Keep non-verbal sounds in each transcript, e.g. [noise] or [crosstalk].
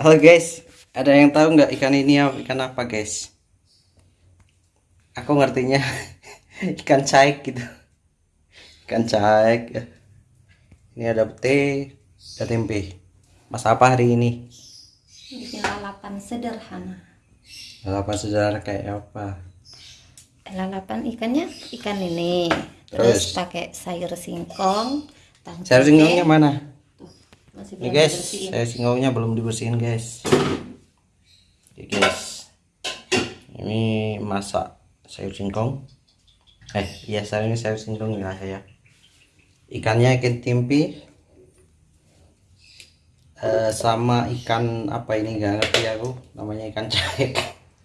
Halo guys, ada yang tahu nggak ikan ini ikan apa guys? Aku ngertinya [laughs] ikan caik gitu. Ikan caik ya. Ini ada pete, ada tempe. Mas apa hari ini? bikin lalapan sederhana Lalapan saudara kayak apa? lalapan ikannya ikan ini Terus? terus, pakai sayur singkong Sayur singkongnya mana? Masih Ini guys, dibersihin. sayur singkongnya belum dibersihin guys. Oke guys, ini masak sayur singkong. Eh, iya sayurnya sayur singkong ya saya. Ikannya ikan tempe. Eh, sama ikan apa ini nggak ngerti aku namanya ikan cair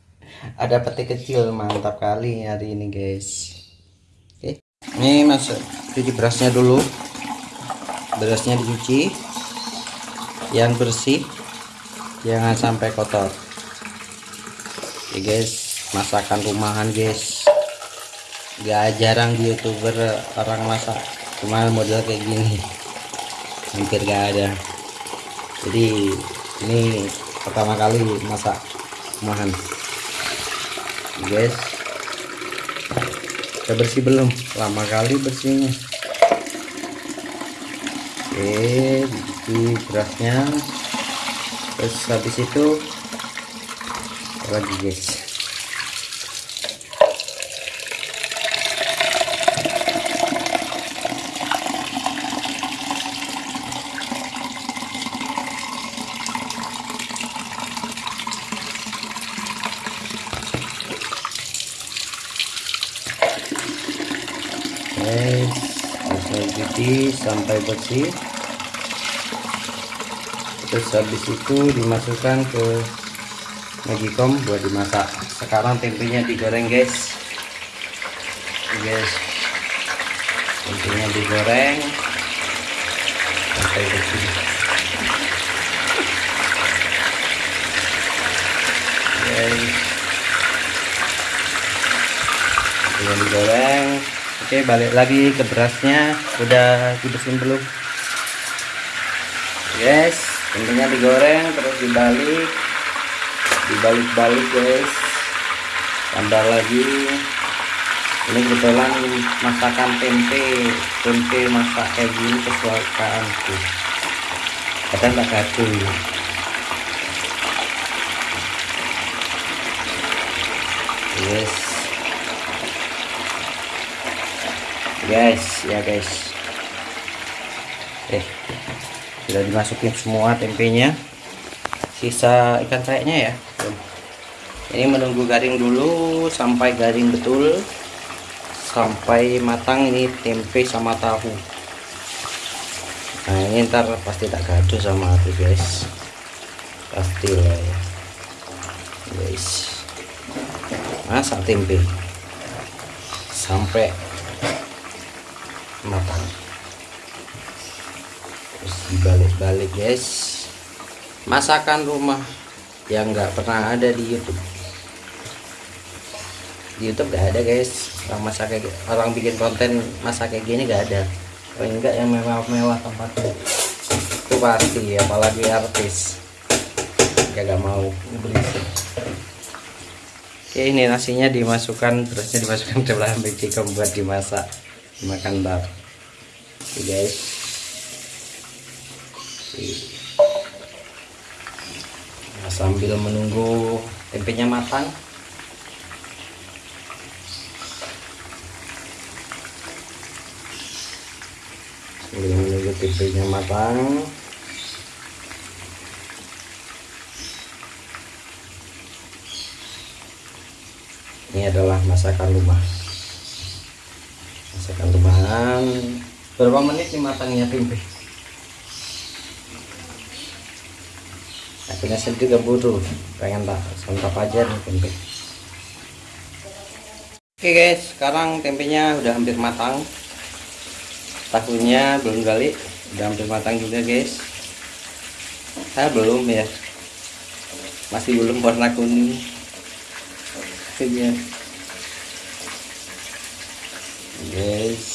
[laughs] ada peti kecil mantap kali hari ini guys oke ini masuk cuci berasnya dulu berasnya dicuci yang bersih jangan sampai kotor. Oke guys masakan rumahan guys. Gak jarang di youtuber orang masak. Cuma model kayak gini. Hampir gak ada. Jadi ini pertama kali masak rumahan. Guys. Udah bersih belum? Lama kali bersihnya. Oke di berasnya terus habis itu lagi guys? Guys cuci sampai bersih terus habis itu dimasukkan ke magicom buat dimasak. Sekarang tempenya digoreng guys. Guys. Tempenya digoreng. Sampai bersih guys. Tempenya digoreng. Oke balik lagi ke berasnya. Udah dibersihin belum? Guys tempenya digoreng terus dibalik. Dibalik-balik guys. Tambah lagi. Ini kebetulan masakan tempe. Tempe masak kayak gini kesukaanku. Kadang tak gaduh. Yes. Guys ya guys. Eh sudah dimasukin semua tempenya. Sisa ikan kayaknya ya. Ini menunggu garing dulu sampai garing betul sampai matang ini tempe sama tahu. Nah ini ntar pasti tak gaduh sama aku guys. Pasti lah ya. Guys. Masak tempe. Sampai matang dibalik-balik guys. Masakan rumah yang nggak pernah ada di YouTube. Di YouTube gak ada guys. Orang masak kayak orang bikin konten masak kayak gini gak ada. Paling enggak yang mewah-mewah tempatnya itu pasti apalagi artis. Ya gak mau berisik Oke, ini nasinya dimasukkan terusnya dimasukkan ke dalam magicom buat dimasak dimakan bar. Oke guys Nah, sambil menunggu tempenya matang. Sambil menunggu tempenya matang. Ini adalah masakan rumah. Masakan rumahan. Berapa menit nih matangnya tempe akhirnya saya juga buru pengen tak santap aja nih tempe. Oke guys. Sekarang tempenya udah hampir matang. Tahunya belum kali udah hampir matang juga guys. Saya belum ya. Masih belum warna kuning. Ya guys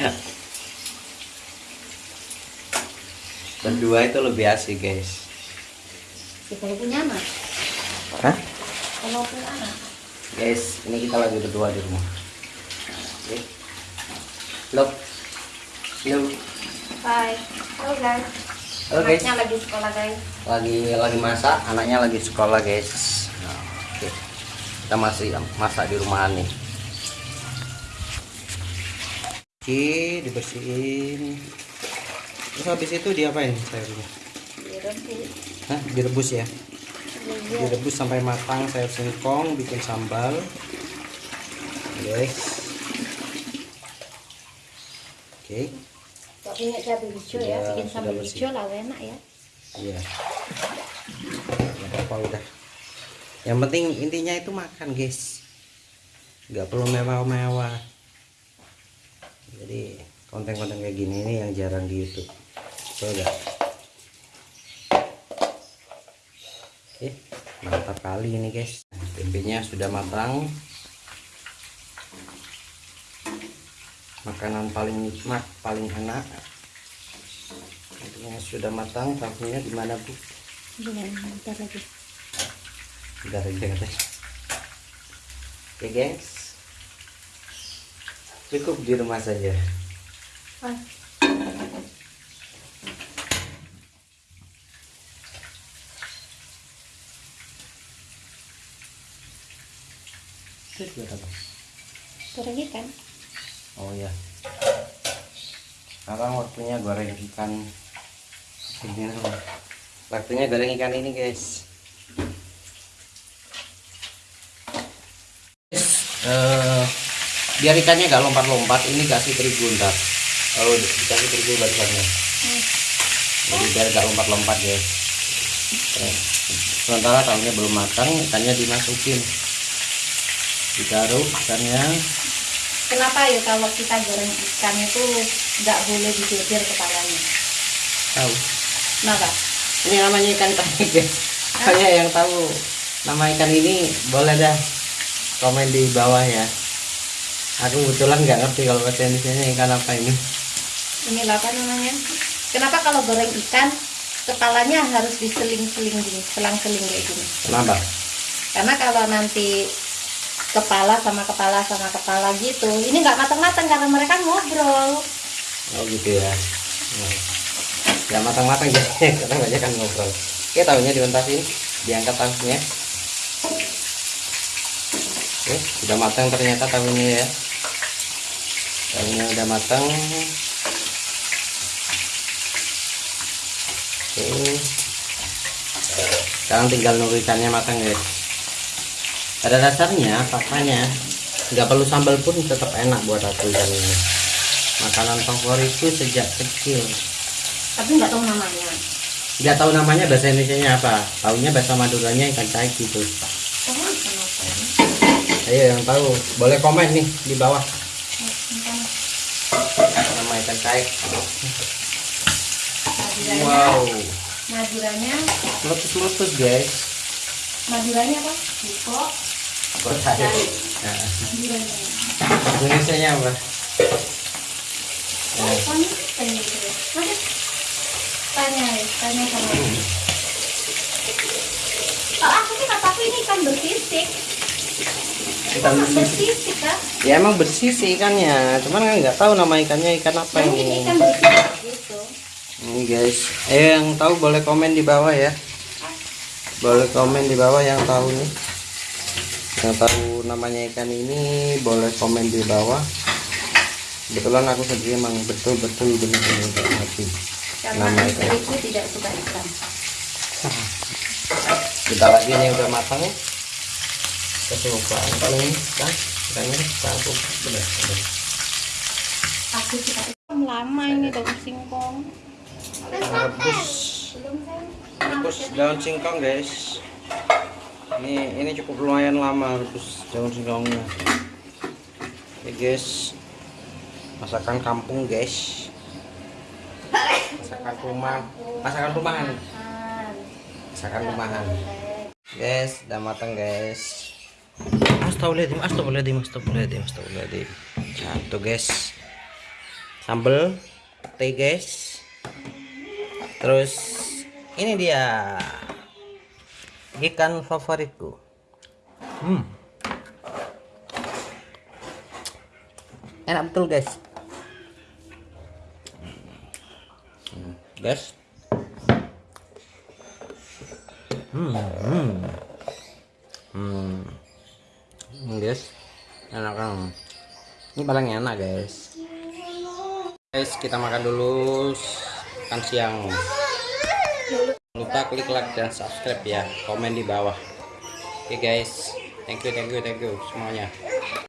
guys berdua itu lebih asik guys Ya, kalau punya anak, Hah? kalau punya anak, guys ini kita lagi berdua di rumah oke Look. Bye. Halo guys. Halo guys. Anaknya lagi sekolah guys. lagi lagi masak anaknya lagi sekolah guys nah, oke kita masih masak di rumahan nih oke dibersihin terus habis itu diapain sayurnya Direbus. Hah, direbus ya Iya. direbus sampai matang sayur singkong bikin sambal guys oke Tapi cabai hijau ya, bikin sambal hijau lah enak ya. Iya. Apa udah. Yang penting intinya itu makan, guys. Nggak perlu mewah-mewah. Jadi konten-konten kayak gini ini yang jarang di YouTube. Betul nggak? Oke, mantap kali ini, guys. Tempenya sudah matang. Makanan paling nikmat, paling enak. Tempenya sudah matang, tahunya di mana, Bu? Belum, bentar lagi. Udah aja katanya. Oke, gengs. Cukup di rumah saja. Ah, Terus buat apa? goreng ikan. Oh ya. Sekarang waktunya goreng ikan. Ini. Waktunya goreng ikan ini, guys. Eh, biar ikannya gak lompat-lompat, ini kasih terigu ntar. Oh, dikasih terigu barisannya. Hmm. Jadi biar gak lompat-lompat, guys. Eh, Sementara tahunya belum matang, ikannya dimasukin. Ditaruh ikannya. Kenapa ya kalau kita goreng ikan itu nggak boleh dijejer kepalanya? Tahu. Kenapa? Ini namanya ikan tahi guys. Saya yang tahu nama ikan ini boleh dah komen di bawah ya. Aku kebetulan nggak ngerti kalau bahasa Indonesia ikan apa ini. Ini apa namanya? Kenapa kalau goreng ikan kepalanya harus diseling-seling gini, selang-seling kayak gini? Kenapa? Karena kalau nanti kepala sama kepala sama kepala gitu, ini nggak matang-matang karena mereka ngobrol. Oh gitu ya. Nah. Ya matang-matang jadi [laughs] karena banyak kan ngobrol. Oke tahunya diuntasin, diangkat tahunya. Oke, sudah matang ternyata tahunya ya. Tahunya udah matang. Oke. Sekarang tinggal nunggu ikannya matang guys. Pada dasarnya faktanya nggak perlu sambal pun tetap enak buat aku ikan ini. Makanan favoritku sejak kecil. Tapi nggak tahu namanya. Nggak tahu namanya bahasa Indonesia apa. Taunya bahasa Maduranya ikan caik gitu. Oh? Ayo yang tahu boleh komen nih di bawah Maduranya, Wow, Maduranya, meletus-meletus guys. Maduranya apa? Buko. Caik. Nah, Maduranya. Indonesia apa? Oh, tanya. Tanya, ya, tanya sama. Oh, aku sih kataku ini ikan bersisik. Ikan bersisik kan? Ya emang bersih sih ikannya, cuman kan nggak tahu nama ikannya ikan apa ini ini. ikan gitu. Ini guys, eh yang tahu boleh komen di bawah ya. Boleh komen di bawah yang tahu nih. Yang tahu namanya ikan ini boleh komen di bawah. Kebetulan aku sendiri emang betul-betul benar-benar nggak ngerti nama ikan. tidak suka ikan. Kita lagi nih udah matang. Kesukaan paling kan ikannya campur benar benar. Aku suka. Lama ini daun singkong. Rebus Belum rebus daun singkong guys. Ini ini cukup lumayan lama rebus daun singkongnya. Oke guys, masakan kampung guys. Masakan rumah, masakan rumahan, masakan rumahan. Guys, udah matang guys. Astagfirullahaladzim, astagfirullahaladzim, astagfirullahaladzim, astagfirullahaladzim. Satu guys. sambal teh guys. Terus ini dia. Ikan favoritku. Hmm. enak betul guys. Hmm, guys. Hmm hmm Hmm, guys enak kan ini paling enak guys. Guys kita makan dulu. Makan siang. Lupa klik like dan subscribe ya. Komen di bawah. Oke guys. Thank you thank you thank you semuanya